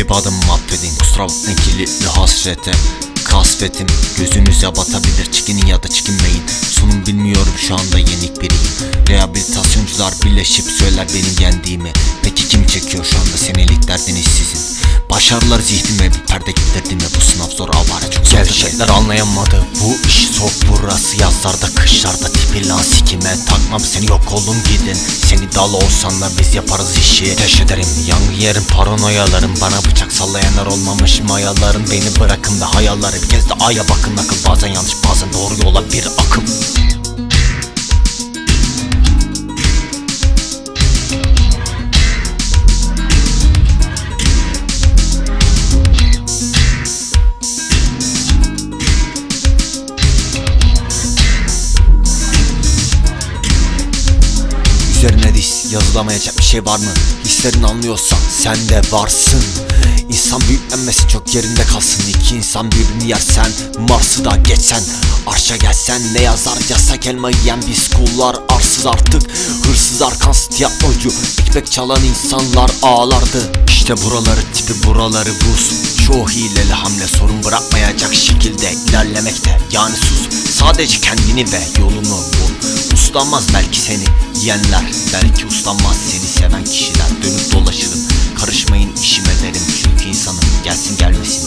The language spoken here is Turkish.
Klip adımı affedin kusura bakmayın kilitli hasrete. Kasvetim gözünüze batabilir çekinin ya da çekinmeyin. Sonum bilmiyorum şu anda yenik biriyim. Rehabilitasyoncular birleşip söyler benim yendiğimi. Peki kim çekiyor şu anda senelik derdiniz sizin Başarılar zihnime bir perde gittirdi mi bu sınav zor avara çok Gevşekler anlayamadı. Bu iş soğuk burası. Yazlarda kışlarda tipi lan sikime. Takmam seni yok olun gidin. Seni dal olsan da biz yaparız işi. Ateş ederim yangın yerim paranoyalarım. Bana bıçak sallayanlar olmamış mayalarım Beni bırakın ve hayalleri bir kez de aya bakın. Akıl Bazen yanlış bazen doğru yola bir akım yazılamayacak bir şey var mı? Hislerini anlıyorsan sen de varsın. İnsan büyüklenmesi çok yerinde kalsın. İki insan birbirini yersen Mars'ı da geçsen. Arşa gelsen ne yazar? Yasak elma yiyen biz kullar Arsız artık. Hırsız arkansız tiyatrocu Ekmek çalan insanlar ağlardı. İşte buraları tipi buraları buz Çoğu hileli hamle sorun bırakmayacak şekilde ilerlemekte. Yani sus sadece kendini ve yolunu bul Uslanmaz belki seni. Yiyenler Belki uslanmaz seni seven kişiler. Dönüp dolaşırım karışmayın işime derim. Çünkü insanım gelsin gelmesin